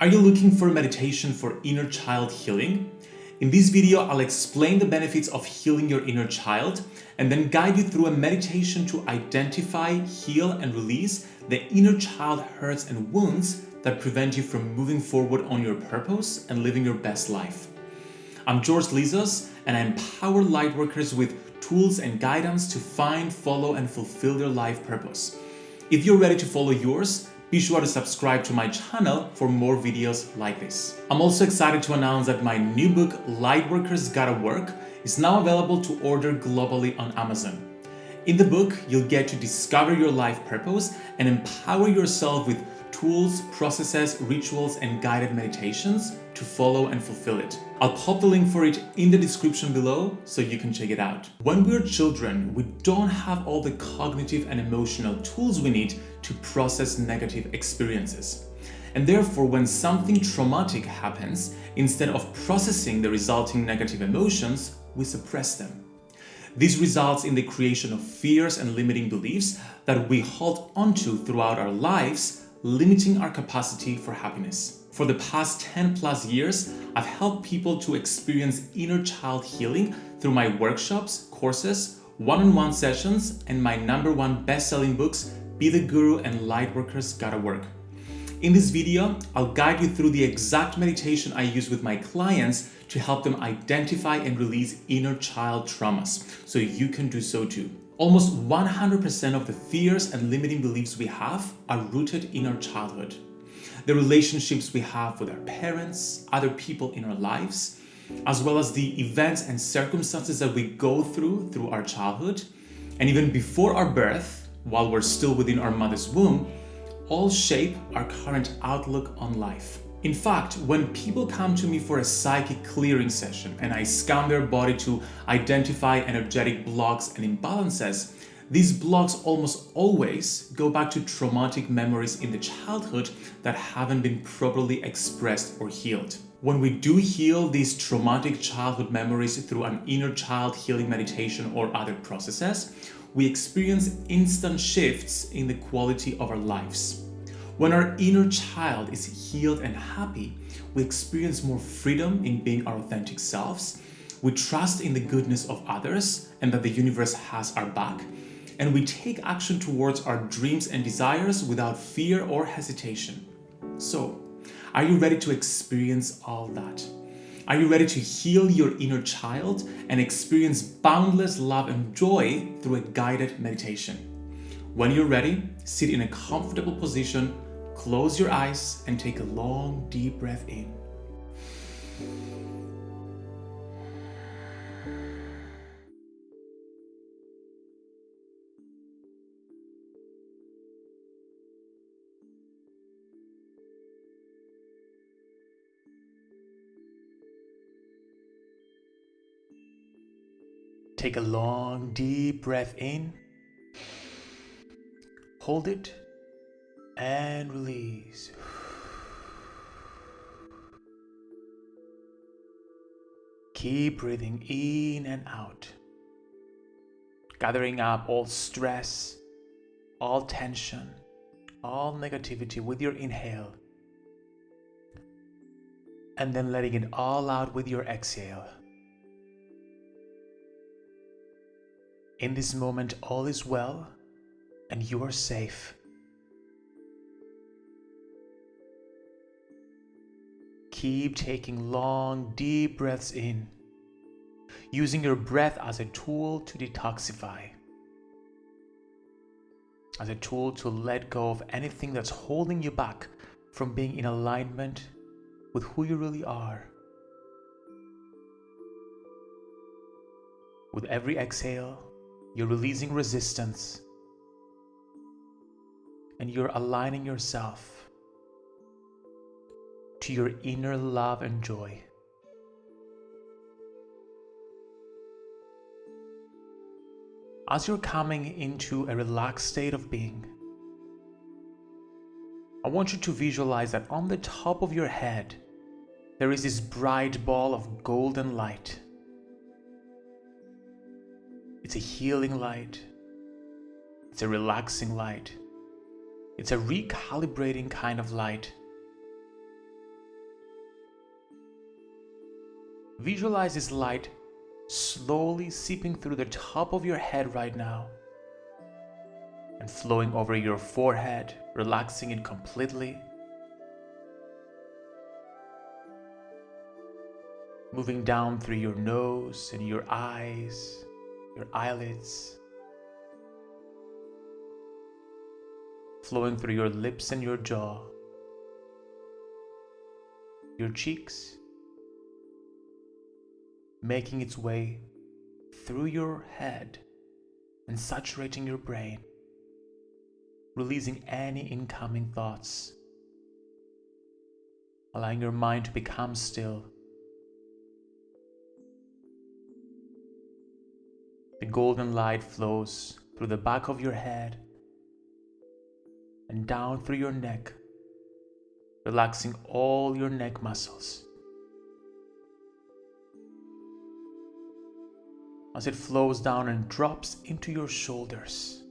Are you looking for meditation for inner child healing? In this video, I'll explain the benefits of healing your inner child and then guide you through a meditation to identify, heal, and release the inner child hurts and wounds that prevent you from moving forward on your purpose and living your best life. I'm George Lizos and I empower lightworkers with tools and guidance to find, follow, and fulfill their life purpose. If you're ready to follow yours, be sure to subscribe to my channel for more videos like this. I'm also excited to announce that my new book, Lightworkers Gotta Work, is now available to order globally on Amazon. In the book, you'll get to discover your life purpose and empower yourself with tools, processes, rituals, and guided meditations to follow and fulfill it. I'll pop the link for it in the description below so you can check it out. When we're children, we don't have all the cognitive and emotional tools we need to process negative experiences. And therefore, when something traumatic happens, instead of processing the resulting negative emotions, we suppress them. This results in the creation of fears and limiting beliefs that we hold onto throughout our lives limiting our capacity for happiness. For the past 10 plus years, I've helped people to experience inner child healing through my workshops, courses, one-on-one -on -one sessions, and my number one best-selling books, Be the Guru and Lightworkers Gotta Work. In this video, I'll guide you through the exact meditation I use with my clients to help them identify and release inner child traumas, so you can do so too. Almost 100% of the fears and limiting beliefs we have are rooted in our childhood. The relationships we have with our parents, other people in our lives, as well as the events and circumstances that we go through through our childhood, and even before our birth, while we're still within our mother's womb, all shape our current outlook on life. In fact, when people come to me for a psychic clearing session and I scan their body to identify energetic blocks and imbalances, these blocks almost always go back to traumatic memories in the childhood that haven't been properly expressed or healed. When we do heal these traumatic childhood memories through an inner child healing meditation or other processes, we experience instant shifts in the quality of our lives. When our inner child is healed and happy, we experience more freedom in being our authentic selves, we trust in the goodness of others and that the universe has our back, and we take action towards our dreams and desires without fear or hesitation. So, are you ready to experience all that? Are you ready to heal your inner child and experience boundless love and joy through a guided meditation? When you're ready, sit in a comfortable position Close your eyes and take a long, deep breath in. Take a long, deep breath in. Hold it and release. Keep breathing in and out, gathering up all stress, all tension, all negativity with your inhale, and then letting it all out with your exhale. In this moment, all is well and you are safe. Keep taking long, deep breaths in, using your breath as a tool to detoxify, as a tool to let go of anything that's holding you back from being in alignment with who you really are. With every exhale, you're releasing resistance and you're aligning yourself to your inner love and joy. As you're coming into a relaxed state of being, I want you to visualize that on the top of your head, there is this bright ball of golden light. It's a healing light. It's a relaxing light. It's a recalibrating kind of light Visualize this light slowly seeping through the top of your head right now and flowing over your forehead, relaxing it completely. Moving down through your nose and your eyes, your eyelids. Flowing through your lips and your jaw, your cheeks, making its way through your head and saturating your brain, releasing any incoming thoughts, allowing your mind to become still. The golden light flows through the back of your head and down through your neck, relaxing all your neck muscles. As it flows down and drops into your shoulders,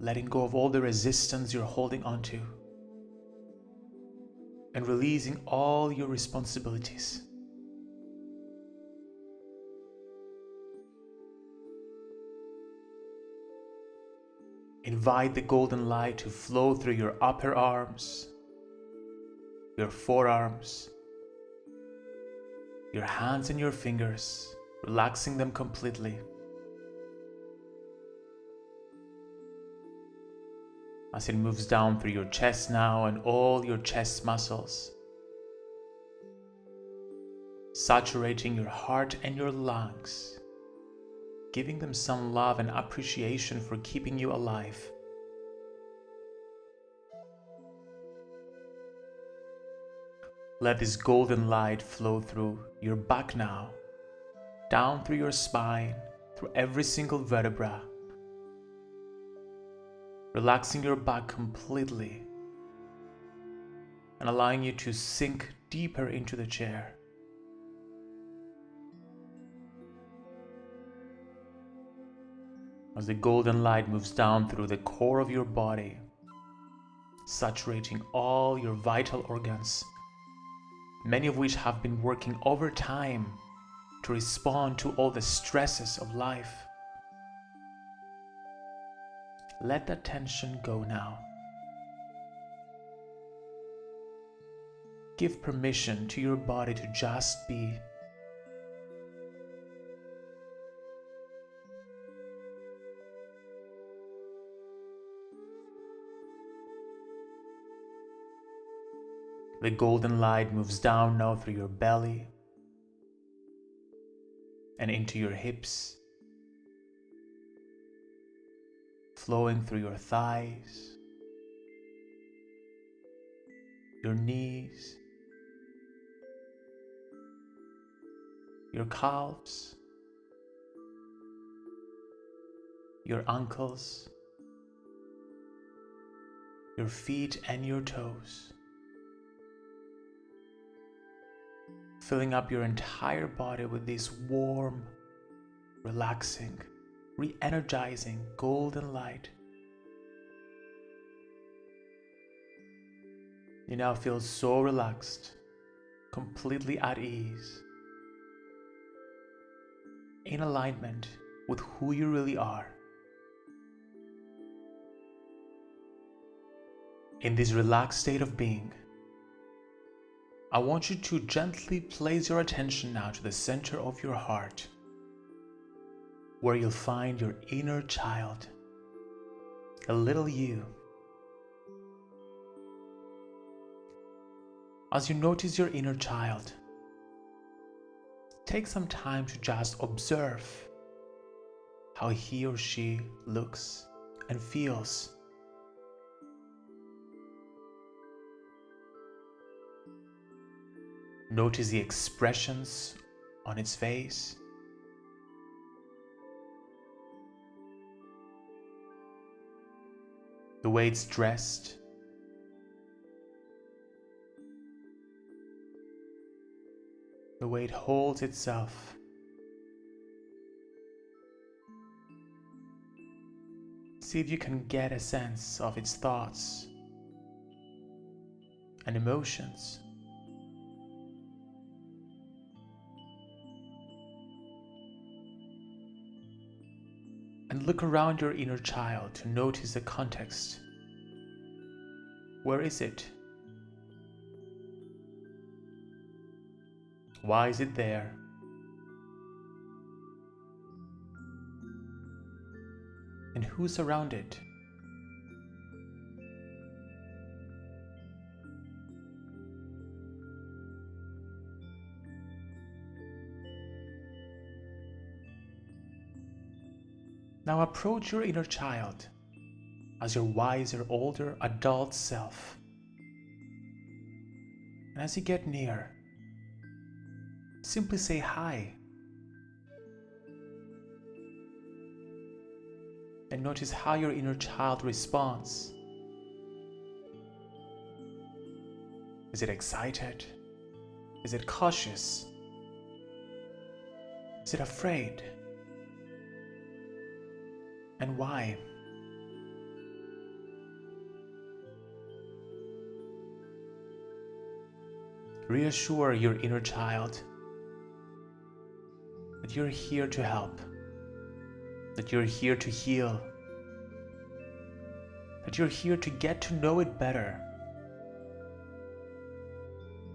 letting go of all the resistance you're holding onto and releasing all your responsibilities. Invite the golden light to flow through your upper arms, your forearms, your hands and your fingers relaxing them completely. As it moves down through your chest now and all your chest muscles, saturating your heart and your lungs, giving them some love and appreciation for keeping you alive. Let this golden light flow through your back now down through your spine, through every single vertebra, relaxing your back completely and allowing you to sink deeper into the chair. As the golden light moves down through the core of your body, saturating all your vital organs, many of which have been working overtime to respond to all the stresses of life. Let that tension go now. Give permission to your body to just be. The golden light moves down now through your belly, and into your hips, flowing through your thighs, your knees, your calves, your ankles, your feet and your toes. Filling up your entire body with this warm, relaxing, re energizing golden light. You now feel so relaxed, completely at ease, in alignment with who you really are. In this relaxed state of being, I want you to gently place your attention now to the center of your heart, where you'll find your inner child, a little you. As you notice your inner child, take some time to just observe how he or she looks and feels Notice the expressions on its face. The way it's dressed. The way it holds itself. See if you can get a sense of its thoughts and emotions. And look around your inner child to notice the context. Where is it? Why is it there? And who's around it? Now approach your inner child as your wiser, older adult self. And as you get near, simply say hi. And notice how your inner child responds. Is it excited? Is it cautious? Is it afraid? And why. Reassure your inner child that you're here to help, that you're here to heal, that you're here to get to know it better.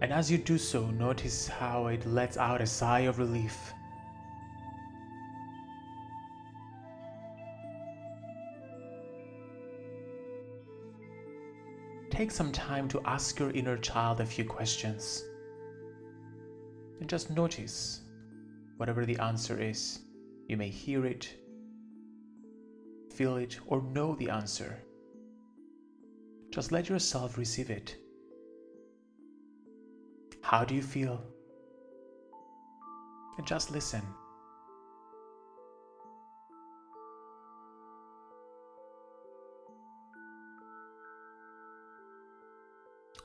And as you do so, notice how it lets out a sigh of relief take some time to ask your inner child a few questions. And just notice whatever the answer is. You may hear it, feel it, or know the answer. Just let yourself receive it. How do you feel? And just listen.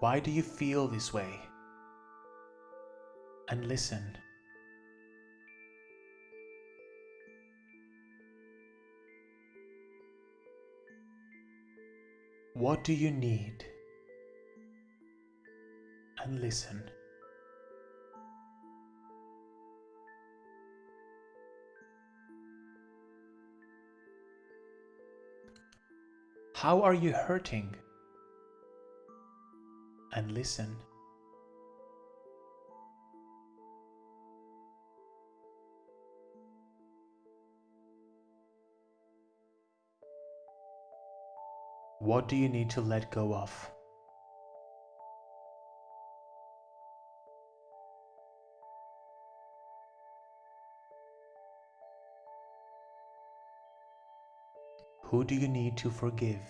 Why do you feel this way? And listen. What do you need? And listen. How are you hurting? And listen. What do you need to let go of? Who do you need to forgive?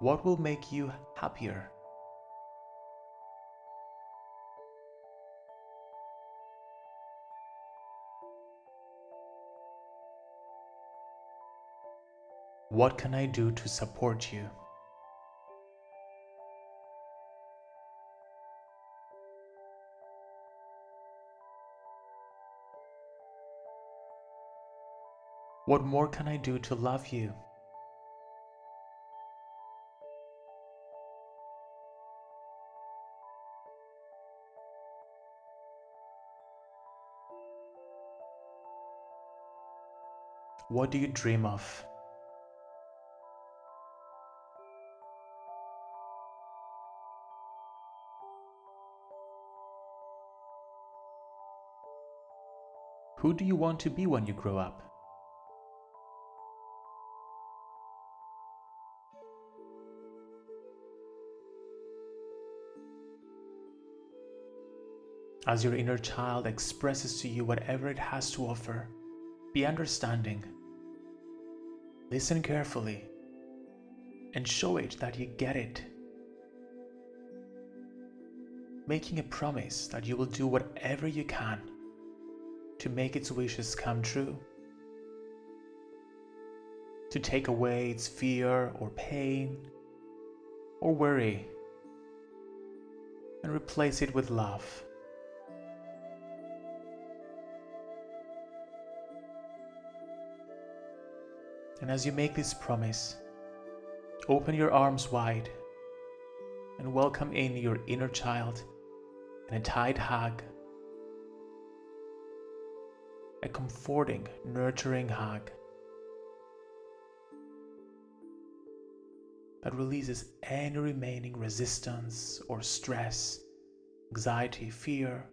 What will make you happier? What can I do to support you? What more can I do to love you? What do you dream of? Who do you want to be when you grow up? As your inner child expresses to you whatever it has to offer, be understanding. Listen carefully and show it that you get it. Making a promise that you will do whatever you can to make its wishes come true. To take away its fear or pain or worry and replace it with love. And as you make this promise, open your arms wide and welcome in your inner child in a tight hug, a comforting, nurturing hug that releases any remaining resistance or stress, anxiety, fear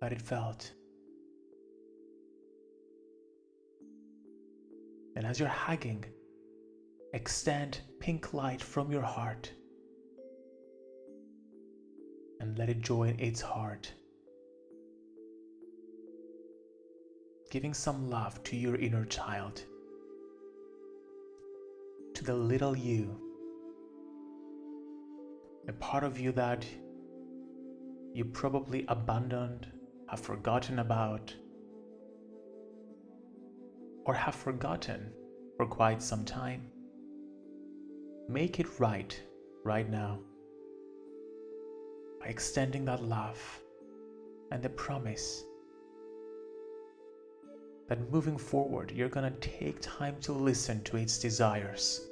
that it felt. And as you're hugging, extend pink light from your heart and let it join its heart. Giving some love to your inner child, to the little you, a part of you that you probably abandoned, have forgotten about, or have forgotten for quite some time. Make it right right now by extending that love and the promise that moving forward, you're to take time to listen to its desires,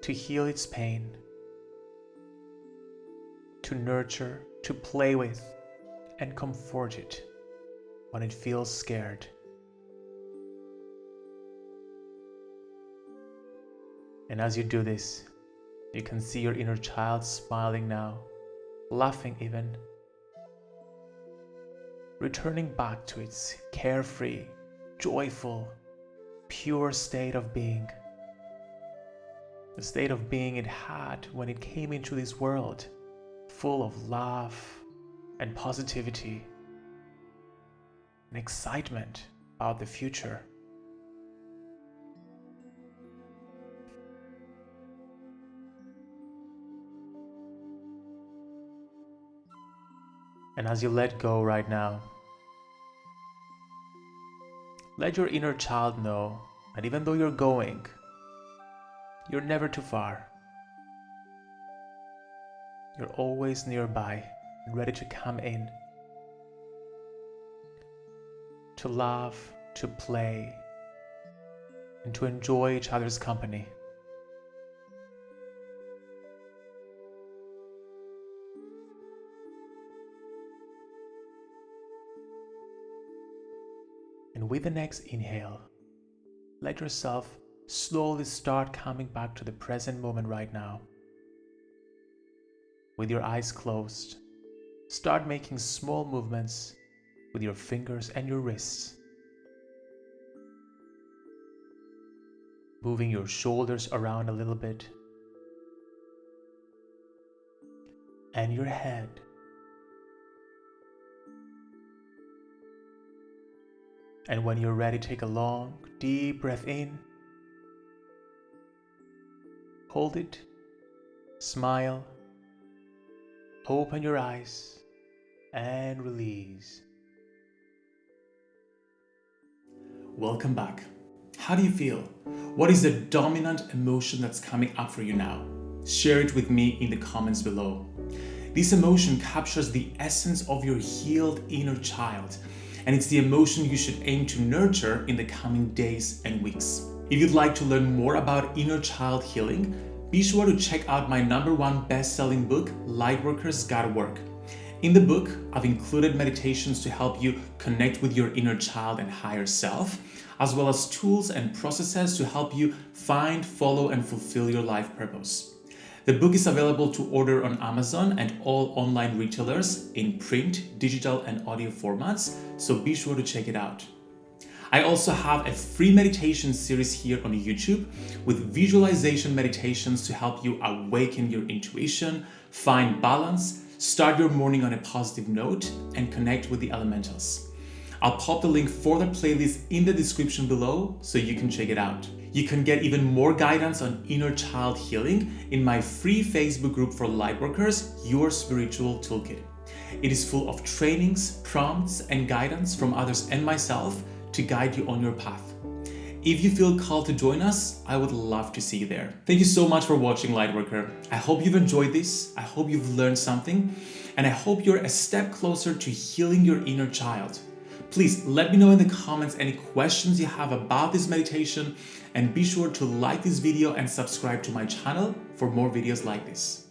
to heal its pain, to nurture, to play with, and comfort it when it feels scared. And as you do this, you can see your inner child smiling now, laughing even, returning back to its carefree, joyful, pure state of being. The state of being it had when it came into this world, full of love and positivity and excitement about the future. And as you let go right now, let your inner child know that even though you're going, you're never too far. You're always nearby ready to come in to laugh, to play, and to enjoy each other's company. And with the next inhale, let yourself slowly start coming back to the present moment right now. With your eyes closed, start making small movements with your fingers and your wrists. Moving your shoulders around a little bit. And your head. And when you're ready, take a long, deep breath in. Hold it. Smile. Open your eyes and release. Welcome back. How do you feel? What is the dominant emotion that's coming up for you now? Share it with me in the comments below. This emotion captures the essence of your healed inner child, and it's the emotion you should aim to nurture in the coming days and weeks. If you'd like to learn more about inner child healing, be sure to check out my number one best-selling book, Lightworkers Gotta Work. In the book, I've included meditations to help you connect with your inner child and higher self, as well as tools and processes to help you find, follow, and fulfill your life purpose. The book is available to order on Amazon and all online retailers in print, digital, and audio formats, so be sure to check it out. I also have a free meditation series here on YouTube with visualization meditations to help you awaken your intuition, find balance, start your morning on a positive note, and connect with the elementals. I'll pop the link for the playlist in the description below so you can check it out. You can get even more guidance on inner child healing in my free Facebook group for Lightworkers, Your Spiritual Toolkit. It is full of trainings, prompts, and guidance from others and myself to guide you on your path. If you feel called to join us, I would love to see you there. Thank you so much for watching Lightworker. I hope you've enjoyed this. I hope you've learned something and I hope you're a step closer to healing your inner child. Please let me know in the comments any questions you have about this meditation and be sure to like this video and subscribe to my channel for more videos like this.